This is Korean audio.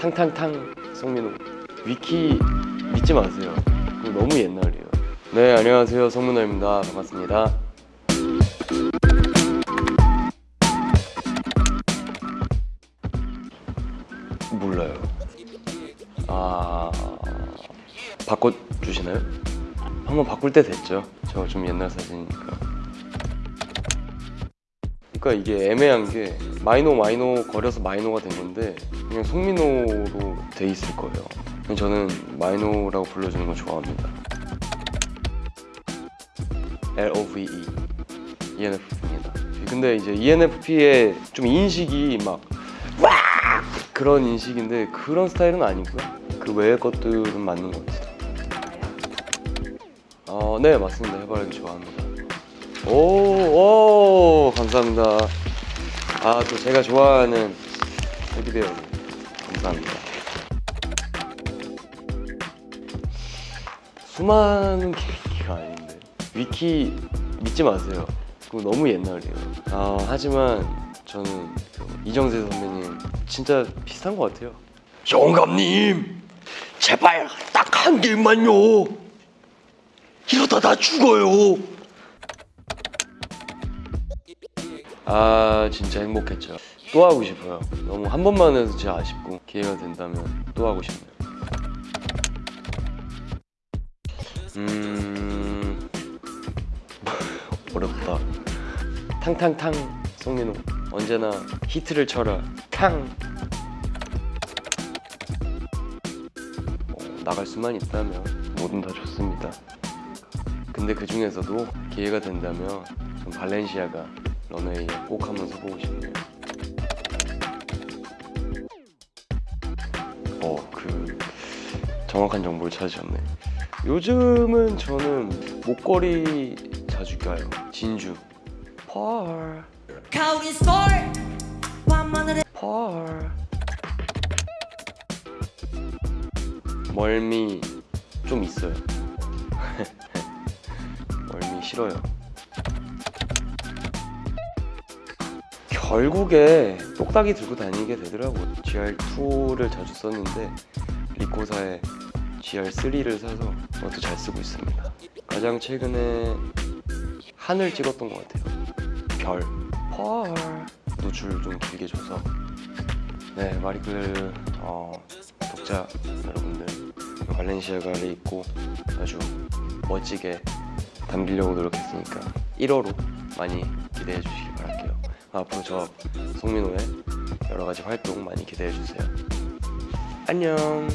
탕탕탕 송민호 위키 믿지 마세요. 그거 너무 옛날이에요. 네 안녕하세요. 송민호입니다. 반갑습니다. 몰라요. 아 바꿔주시나요? 한번 바꿀 때 됐죠. 저 좀 옛날 사진이니까. 그러니까 이게 애매한 게 마이노 마이노 거려서 마이노가 됐는데 그냥 송민호로 돼 있을 거예요. 저는 마이노라고 불러주는 거 좋아합니다. L O V E ENFP입니다. 근데 이제 ENFP의 좀 인식이 막 와! 그런 인식인데 그런 스타일은 아니고요. 그 외의 것들은 맞는 것 같아요. 어, 네 맞습니다. 해바라기 좋아합니다. 오, 오 감사합니다. 아 또 제가 좋아하는 테디베어 감사합니다. 수많은 계기가 아닌데 위키 믿지 마세요. 그거 너무 옛날이에요. 아, 하지만 저는 그 이정재 선배님 진짜 비슷한 것 같아요. 영감님 제발 딱 한 개만요. 이러다 나 죽어요. 아 진짜 행복했죠. 또 하고 싶어요. 너무 한 번만 해서 진짜 아쉽고 기회가 된다면 또 하고 싶네요. 음 어렵다. 탕탕탕 송민호 언제나 히트를 쳐라 탕. 어, 나갈 수만 있다면 뭐든 다 좋습니다. 근데 그 중에서도 기회가 된다면 전 발렌시아가 런웨이에 꼭 한번 서보고 싶네요. 어, 그 정확한 정보를 찾으셨네. 요즘은 저는 목걸이 자주 껴요. 진주. 펄. 펄. 멀미 좀 있어요. 멀미 싫어요. 결국에 똑딱이 들고 다니게 되더라고요. GR2를 자주 썼는데 리코사의 GR3를 사서 그것도 잘 쓰고 있습니다. 가장 최근에 하늘 찍었던 것 같아요. 별, 펄 노출 좀 길게 줘서 네 마리클 어, 독자 여러분들 발렌시아가를 입고 아주 멋지게 담기려고 노력했으니까 1호로 많이 기대해 주시기 바랄게요. 앞으로 저 송민호의 여러 가지 활동 많이 기대해 주세요. 안녕.